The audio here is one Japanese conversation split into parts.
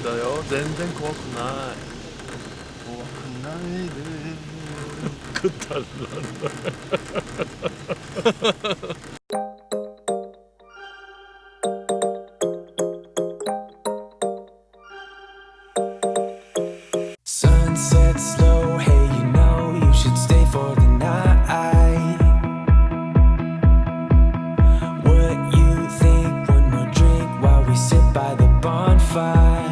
ったよ全然怖くない怖くないでくだらない Sunset slow, hey, you know you should stay for the night. What you think? One more drink while we sit by the bonfire.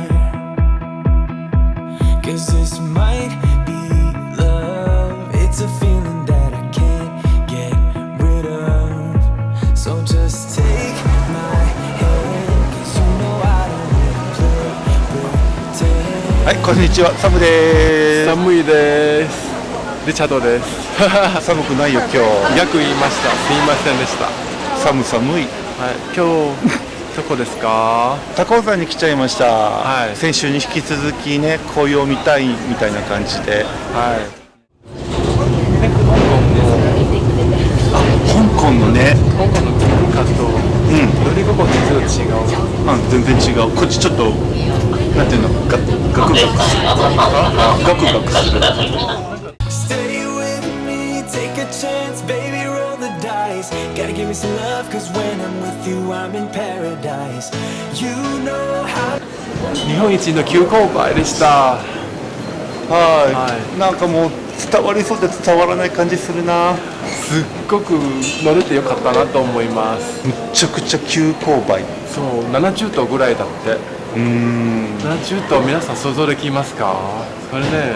はい、こんにちは、サムです。寒いです。リチャドです。寒くないよ、今日。逆言いました。すいませんでした。寒寒い。はい、今日。どこですか？高尾山に来ちゃいました、はい。先週に引き続きね紅葉見たいみたいな感じで。はい。香港のね。香港の文化とうん。乗り心地ちょっと違う。あ全然違う。こっちちょっとなんていうのガガクガクする。ガクガクする日本一の急勾配でした。はい、はい。なんかもう伝わりそうで伝わらない感じするな。すっごく乗れてよかったなと思います。むっちゃくちゃ急勾配。そう70頭ぐらいだって。うーん。70頭皆さん想像できますか？それね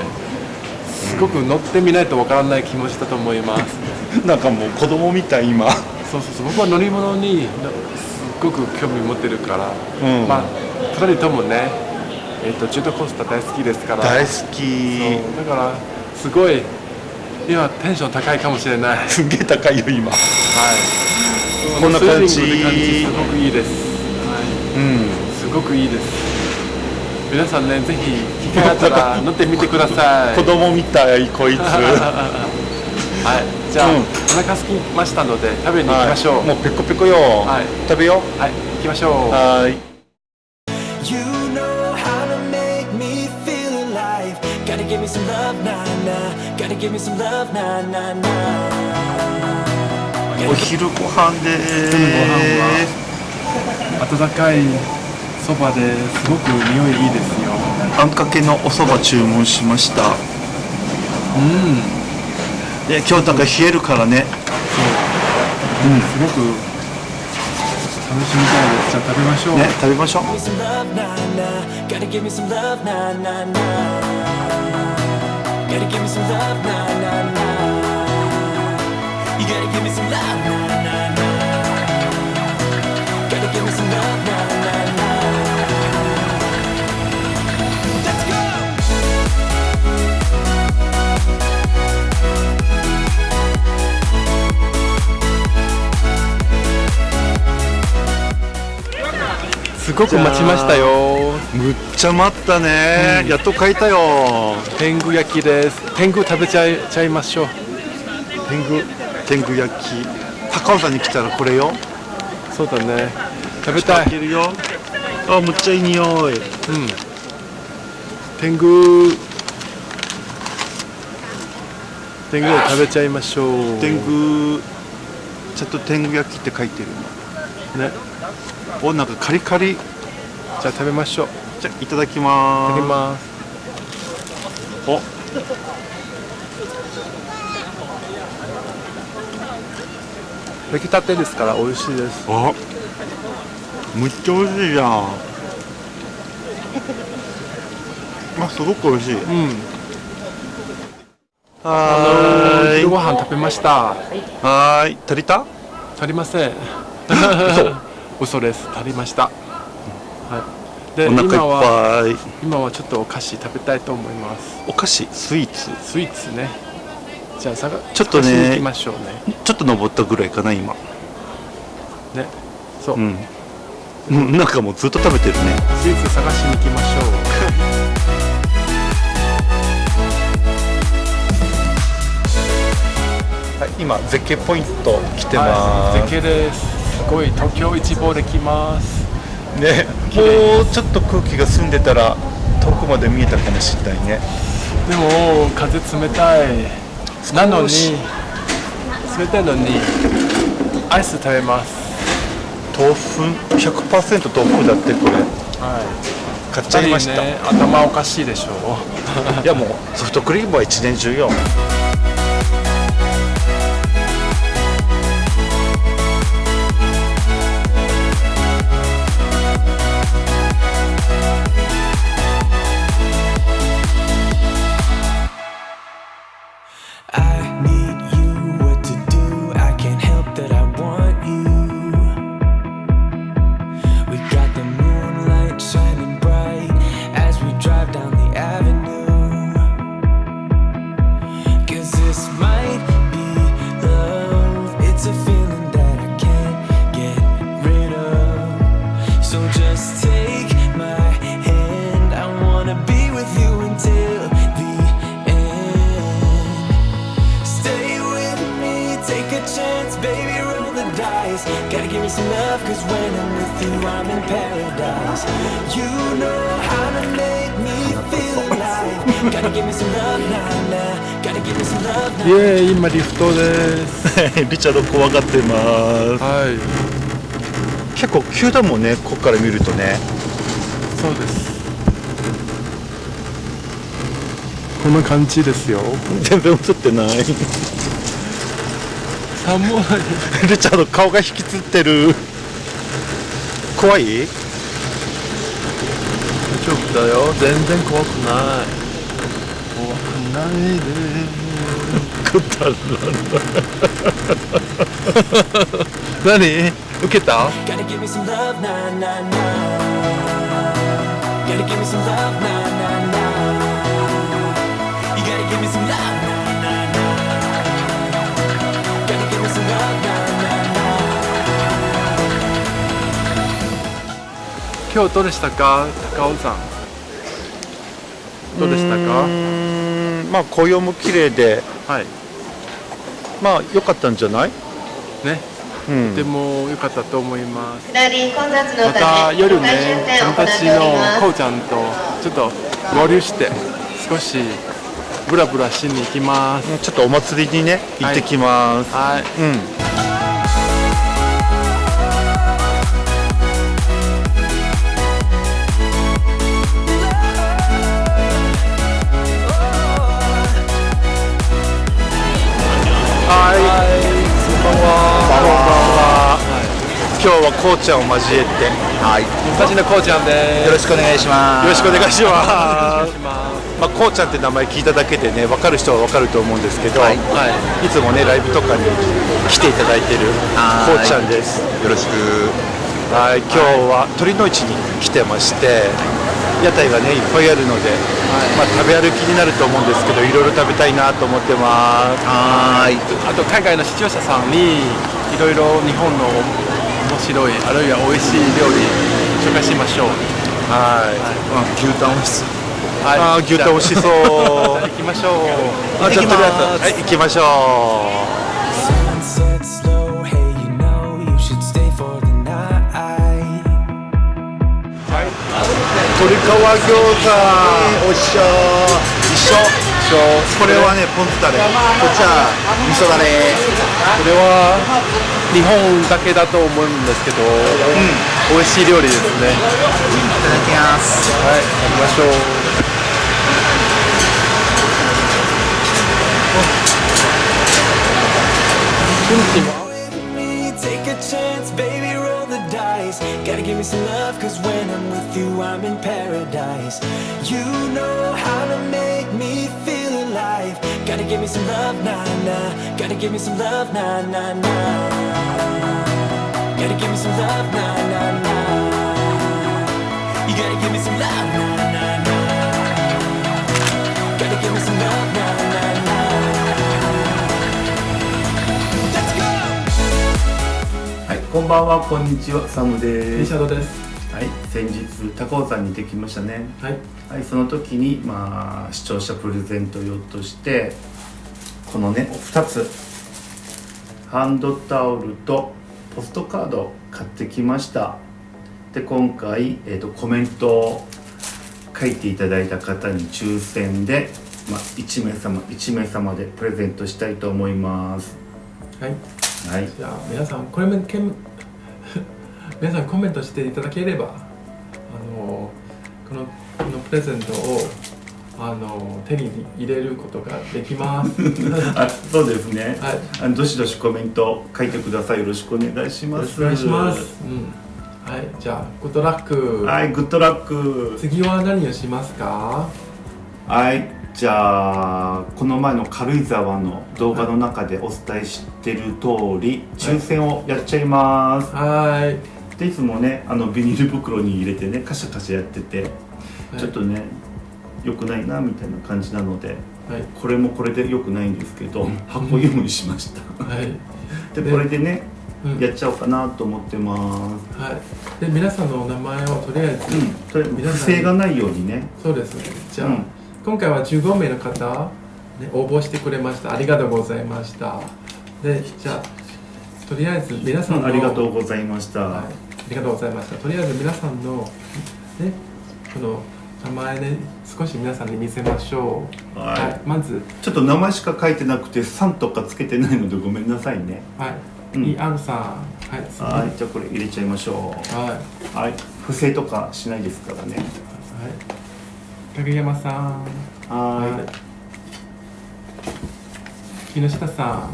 すごく乗ってみないとわからない気持ちだと思います。なんかもう子供みたい今そうそうそう。僕は乗り物になすっごく興味持ってるから、うん。まあ2人ともね、えっとジェットコースター大好きですから。大好き。だからすごい今テンション高いかもしれない。はいすんげえ高いよ今。こんな感じ。スリリングな感じすごくいいです、はい。うん。すごくいいです。皆さんねぜひ機会あったら乗ってみてください。子供みたいこいつ。はいじゃあ、うん。お腹空きましたので食べに行きましょう。はい。もうペコペコよ、はい。食べよはい。行きましょう。うはーい。You know how to make me feel alive. Gotta give me some love, nah, nah. Gotta give me some love, nah, nah, nah. お昼ご飯でーす温かいそばですごく匂いいいですよ。あんかけのお蕎麦注文しました。うんで今日なんか冷えるからねすごく楽しみたいですじゃあ食べましょう、ね食べましょう. Gotta give me some love, nah, nah, nah. Gotta give me some love, nah, nah, nah. すごく待ちましたよ。むっちゃ待ったね、やっと買えたよ。天狗焼きです。天狗食べちゃいちゃいましょう。天狗？天狗焼き。高尾山に来たらこれよ。そうだね。食べたい。あむっちゃいい匂い。天狗。天狗を食べちゃいましょう。天狗。ちゃんと天狗焼きって書いてるね。のおなんかカリカリ。じゃあ食べましょう。じゃあいただきまいただきます。お。出来たてですから美味しいです。あむっちゃ美味しいじゃん。あすごく美味しい。うん。はーい。昼ご飯食べました。はーい。足りた？足りません嘘です足りました。はい。でお腹いっ今はぱい。今はちょっとお菓子食べたいと思います。お菓子？スイーツ？スイーツね。じゃあさがちょっとね探しに行きましょうね。ちょっと登ったぐらいかな今。ね。そう、うん。うんなんかもうずっと食べてるね。スイーツ探しに行きましょ はい今絶景ポイント来てうます、はい絶景ですすごい東京一望できます。ねもうちょっと空気が澄んでたら遠くまで見えたかもしれないね。でも風冷たい。なのに冷たいのにアイス食べます。豆腐？100%豆腐だってこれ。はい。買っちゃいました、ね頭おかしいでしょ いやもうソフトクリームは一年中よイ.エーイ今リフトですリチャード怖がってますはい結構急だもんねここから見るとねそうですこんな感じですよ全然映ってない寒いリチャード顔が引きつってる怖い大丈夫だよ全然怖くない壊ないでくだらない何受けた今日どうでしたか？高尾山。どうでしたか？まあ紅葉も綺麗ではい。まあ良かったんじゃない？ね。うん。とても良かったと思います。また夜ね友達のこうちゃんとちょっと合流して少しブラブラしに行きます。ちょっとお祭りにね行ってきます、はい。うん今日はこうちゃんを交えて、はい、昔のこうちゃんですよろしくお願いします。よろしくお願いしますいし。まあ、こうちゃんって名前聞いただけでね、分かる人は分かると思うんですけど、はいい、つもね、ライブとかに来ていただいてるこうちゃんです。よろしく。はい、今日は鳥の市に来てまして、屋台がね、いっぱいあるので、まあ、食べ歩きになると思うんですけど、いろいろ食べたいなと思ってます。はい。あと海外の視聴者さんにいろいろ日本の面白いあるいは美味しい料理紹介しましょう。はい。牛タン美味しそう。はい。あー牛タン美味しそう。行きましょう。あ、じゃあとりあえず、はい、行きましょう。鶏皮餃子。おっしょ一緒これはねポン酢タレこっちは味噌だれこれは日本だけだと思うんですけど、美味しい料理ですねいただきますはい行きましょうチンチン chance, baby, roll the dice. Gotta give me some love, cause when I'm with you, I'm in paradise. You know how to make me feel give me some love, nah, nah. Gotta give me some love, nah, nah, nah. Gotta give me some love, nah, nah, nah. You gotta give me some love, nah, nah, nah. Gotta give me some love, nah, nah, nah. Let's go! はい、こんばんは、こんにちは、サムです。シャドウですはい、先日高尾山に行ってきましたね。はいはい、その時にまあ視聴者プレゼント用としてこのね2つ。ハンドタオルとポストカードを買ってきました。で今回、えー、とコメントを書いていただいた方に抽選で、まあ、1名様1名様でプレゼントしたいと思います。はい。はい。じゃあ皆さんこれもけん皆さんコメントしていただければあのこのこのプレゼントをあの手に入れることができます。あそうですね、はい。あのどしどしコメント書いてください。よろしくお願いします。お願いします、うん、はい。じゃあグッドラック、はいグッドラック次は何をしますか？はい。じゃあこの前の軽井沢の動画の中でお伝えしてる通り抽選をやっちゃいます、はい。でいつもねあのビニール袋に入れてねカシャカシャやってて、はい。ちょっとね良くないなみたいな感じなのではい。これもこれで良くないんですけど箱用意しました。はい、ででこれでねうん。やっちゃおうかなと思ってます。はい、で皆さんのお名前をとりあえず、うん。とりあえず不正がないようにね。そうですね。じゃあ、うん。今回は15名の方、ね、応募してくれました。ありがとうございました。でじゃあとりあえず皆さんのありがとうございました、はい、ありがとうございました。とりあえず皆さんのねこの名前ね少し皆さんに見せましょう。はい。まず。ちょっと名前しか書いてなくて「さん」とかつけてないのでごめんなさいね。はい、うん。ER さん。はい。次はい。じゃあこれ入れちゃいましょはい、はうはい。不正とかしないですからね。い、影山さん。は木下さん。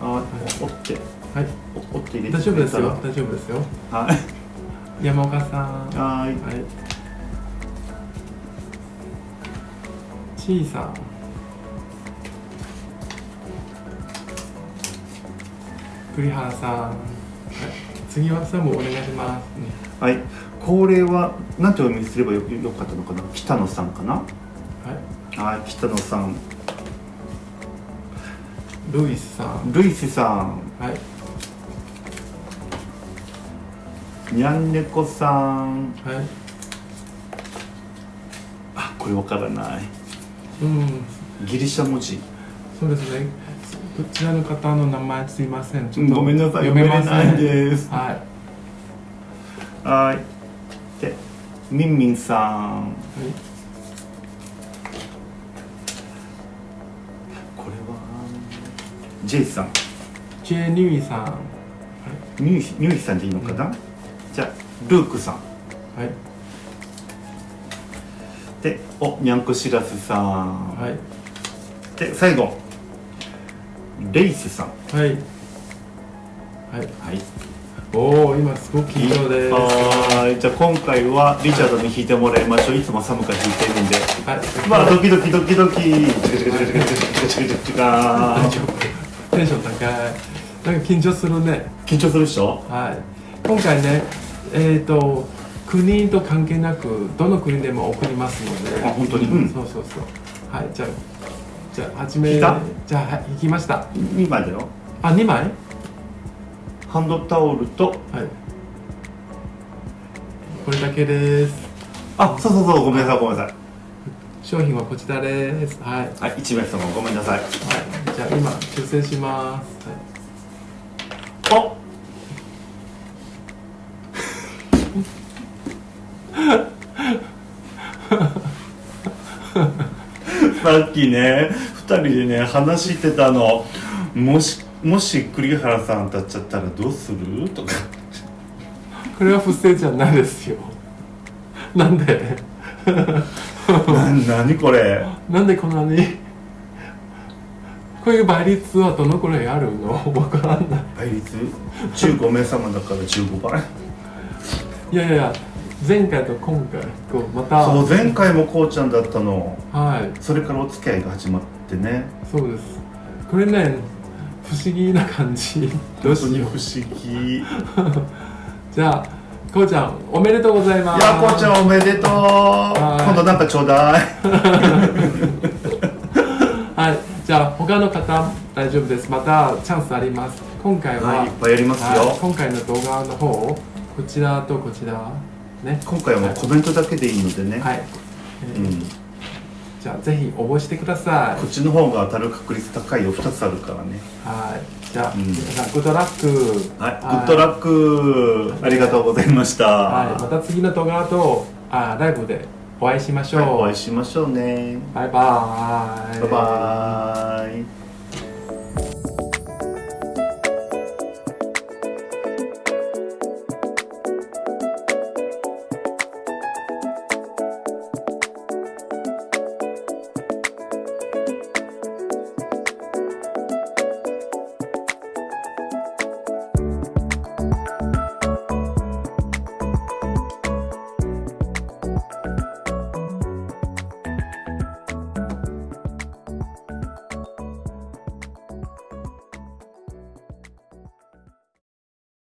あ折って。はい。お折って入れて大丈夫ですよ。大丈夫ですよ。はい。山岡さん。はい。はい。ちいさん。栗原さん。はい。次はサムお願いします。うんはいこれは何てお読みすればよよかったのかな？北野さんかな？はい。はい北野さんルイスさん。ルイスさんはい。にゃんねこさんはい。あこれわからないうん。ギリシャ文字そうですね。こちらの方の名前すいません。ちょっとごめんなさい読めません。ですはい。はいでみんみんさんはいこれは？ジェイさんジェニュイさん。はい。ニューニューさんでいいのかな、じゃあルークさんはい。でおにゃんこしらすさん、はい、で最後。レイスさん。はい。はい、はい、おお今すごくいい色ではい。じゃあ今回はリチャードに弾いてもらいましょう。いつも寒くが弾いてるんで、はい、まあドキドキドキドキ。テンション高い。なんか緊張するね。緊張するでしょ？はい。今回ねえっ、ー、と国と関係なくどの国でも送りますので。あ本当に？うんそうそうそう。はい。じゃあじゃあ始め。じゃあはい行きました。今だよあ、二枚？ハンドタオルとはい。これだけです。あそうそうそうごめんなさいごめんなさい商品はこちらです。はい。はい。はい1名様ごめんなさいじゃあ今修正します。はいおさっきね2人でね話してたの。もしもし栗原さん当たっちゃったらどうする？とか。これは不正じゃないですよ。なんで？な何これ？なんでこんなに？こういう倍率はどのくらいあるの？わからんない。倍率？15名様だから15倍。いやいや前回と今回こうまたそう前回もこうちゃんだったの。はい。それからお付き合いが始まってね。そうです。これね不思議な感じ。どうしよ不思議。い じゃあこうちゃんおめでとうございます。やこうちゃんおめでとう。今度なんかちょうだい。はい。じゃあ他の方大丈夫です。またチャンスあります。今回は、はいいっぱいやりますよ。はい。今回の動画の方こちらとこちらね。今回はもうコメントだけでいいのでね、はい、えーうん。じゃあぜひ応募してください。こっちの方が当たる確率高いよ。2つあるからね。はい。じゃあ、うん。皆さんグッドラックはい。グッドラックありがとうございました。はい、また次の動画とあライブでお会いしましょう、はい。お会いしましょうね。バイバーイ。バイバーイ